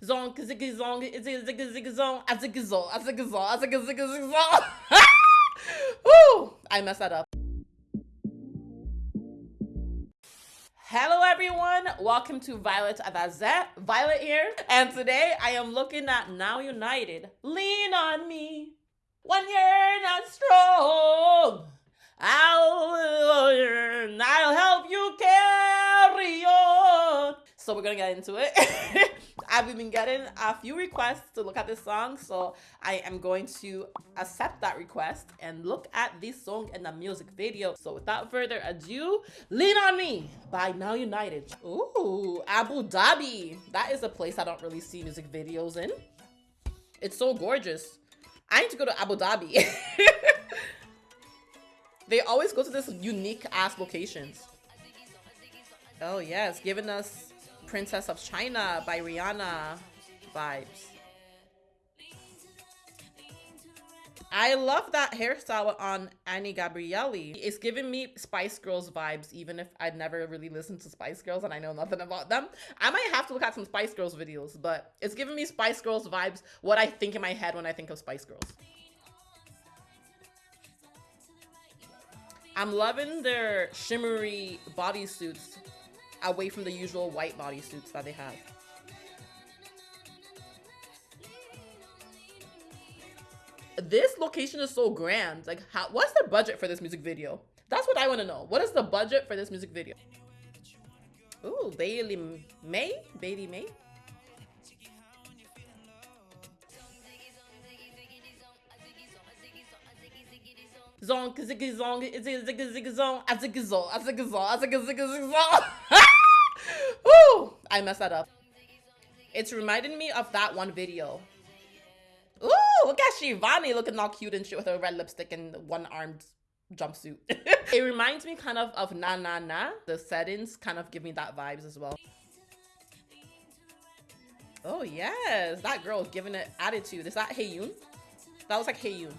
Zong, ziggy zong, ziggy ziggy ziggy zong, a ziggy zong, a ziggy zong, zong. I messed that up. Hello everyone, welcome to Violet Adazet, Violet here, and today I am looking at Now United. Lean on me when you're not strong. I'll, I'll help you carry on. So we're gonna get into it. I've been getting a few requests to look at this song, so I am going to accept that request and look at this song and the music video. So without further ado, Lean On Me by Now United. Ooh, Abu Dhabi. That is a place I don't really see music videos in. It's so gorgeous. I need to go to Abu Dhabi. they always go to this unique ass locations. Oh yes, giving us Princess of China by Rihanna vibes. I love that hairstyle on Any Gabrielly. It's giving me Spice Girls vibes, even if I'd never really listened to Spice Girls and I know nothing about them. I might have to look at some Spice Girls videos, but it's giving me Spice Girls vibes, what I think in my head when I think of Spice Girls. I'm loving their shimmery bodysuits away from the usual white bodysuits that they have. This location is so grand. Like, how, what's the budget for this music video? That's what I want to know. What is the budget for this music video? Ooh, Bailey May? Bailey May? Zong, ziggy zong, ziggy ziggy zong, a ziggy zong, a ziggy zong, a ziggy zong. I messed that up. It's reminding me of that one video. Ooh, look at Shivani looking all cute and shit with her red lipstick and one-armed jumpsuit. it reminds me kind of of Na Na Na. The settings kind of give me that vibes as well. Oh yes, that girl giving it attitude. Is that Heyoon? That was like Heyoon.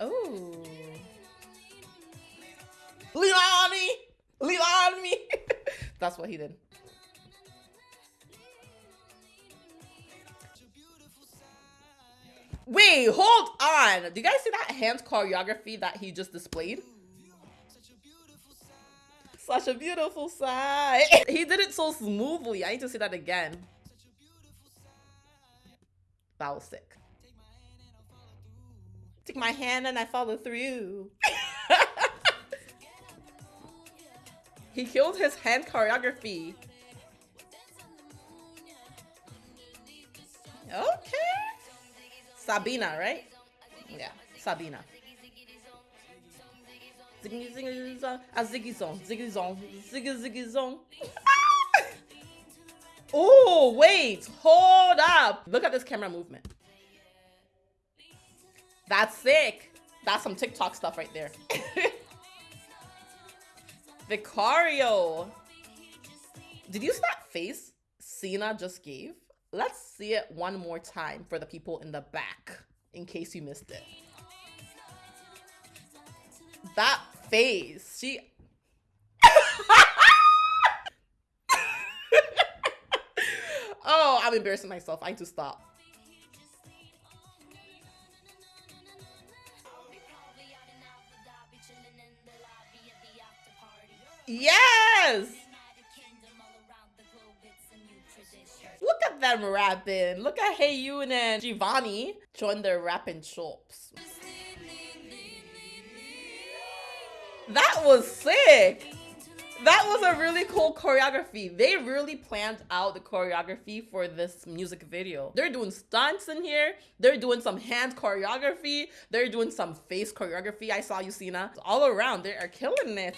Oh. Lean That's what he did. Wait, hold on. Do you guys see that hand choreography that he just displayed? Such a beautiful sight. he did it so smoothly. I need to see that again. That was sick. Take my hand and I follow through. he killed his hand choreography. Okay. Sabina, right? Yeah, Sabina. Ziggy ziggy zong, ah, ziggy zong, ziggy zong, ziggy ziggy zong. oh, wait, hold up. Look at this camera movement. That's sick. That's some TikTok stuff right there. Vicario. Did you see that face Sina just gave? Let's see it one more time for the people in the back, in case you missed it. That face. She... oh, I'm embarrassing myself. I need to stop. Yes! Look at them rapping. Look at Heyoon and uh, Giovanni join their rapping chops. That was sick! That was a really cool choreography. They really planned out the choreography for this music video. They're doing stunts in here. They're doing some hand choreography. They're doing some face choreography. I saw you, Sina. All around, they are killing it.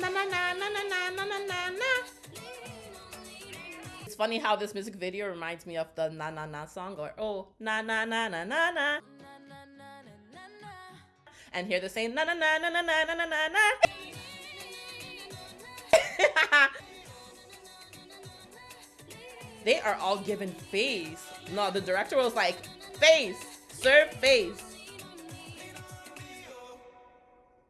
Na na na na na na na na na. It's funny how this music video reminds me of the na na na song or oh na na na na na na. And here they're saying na na na na na na na na na na. they are all given face. No, the director was like, face, serve face.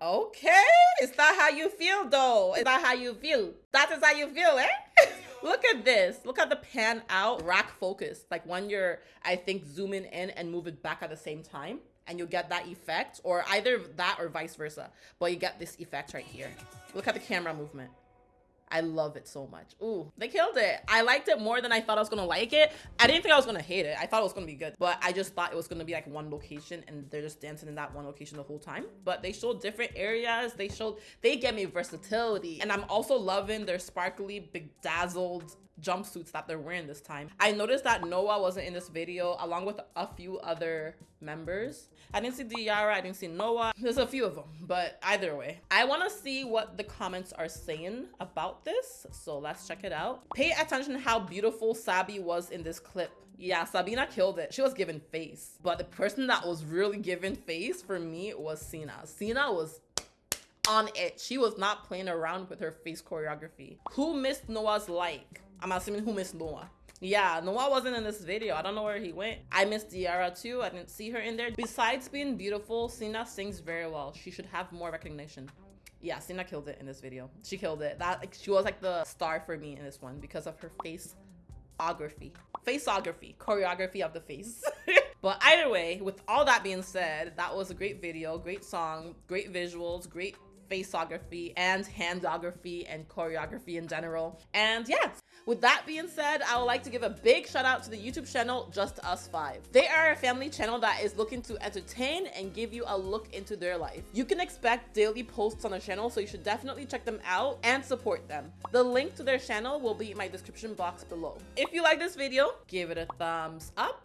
Okay. Is that how you feel though? Is that how you feel? That is how you feel, eh? Look at this. Look at the pan out rack focus. Like when you're, I think, zooming in and move it back at the same time and you'll get that effect or either that or vice versa. But you get this effect right here. Look at the camera movement. I love it so much. Ooh, they killed it. I liked it more than I thought I was gonna like it. I didn't think I was gonna hate it. I thought it was gonna be good, but I just thought it was gonna be like one location and they're just dancing in that one location the whole time. But they showed different areas. They showed, they get me versatility. And I'm also loving their sparkly, bedazzled jumpsuits that they're wearing this time. I noticed that Noah wasn't in this video along with a few other members. I didn't see Diarra, I didn't see Noah. There's a few of them, but either way. I wanna see what the comments are saying about this. So let's check it out. Pay attention how beautiful Sabi was in this clip. Yeah, Sabina killed it. She was given face. But the person that was really given face for me was Sina. Sina was on it. She was not playing around with her face choreography. Who missed Noah's like? I'm assuming who missed Noah. Yeah, Noah wasn't in this video. I don't know where he went. I missed Diarra too. I didn't see her in there. Besides being beautiful, Sina sings very well. She should have more recognition. Yeah, Sina killed it in this video. She killed it. That like, she was like the star for me in this one because of her faceography. Faceography, choreography of the face. but either way, with all that being said, that was a great video, great song, great visuals, great faceography and handography and choreography in general. And yeah, with that being said, I would like to give a big shout out to the YouTube channel Just Us 5. They are a family channel that is looking to entertain and give you a look into their life. You can expect daily posts on the channel, so you should definitely check them out and support them. The link to their channel will be in my description box below. If you like this video, give it a thumbs up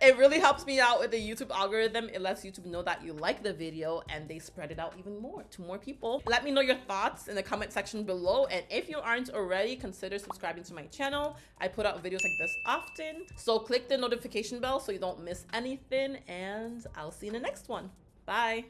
it really helps me out with the YouTube algorithm. It lets YouTube know that you like the video and they spread it out even more to more people. Let me know your thoughts in the comment section below. And if you aren't already, consider subscribing to my channel. I put out videos like this often. So click the notification bell so you don't miss anything. And I'll see you in the next one. Bye.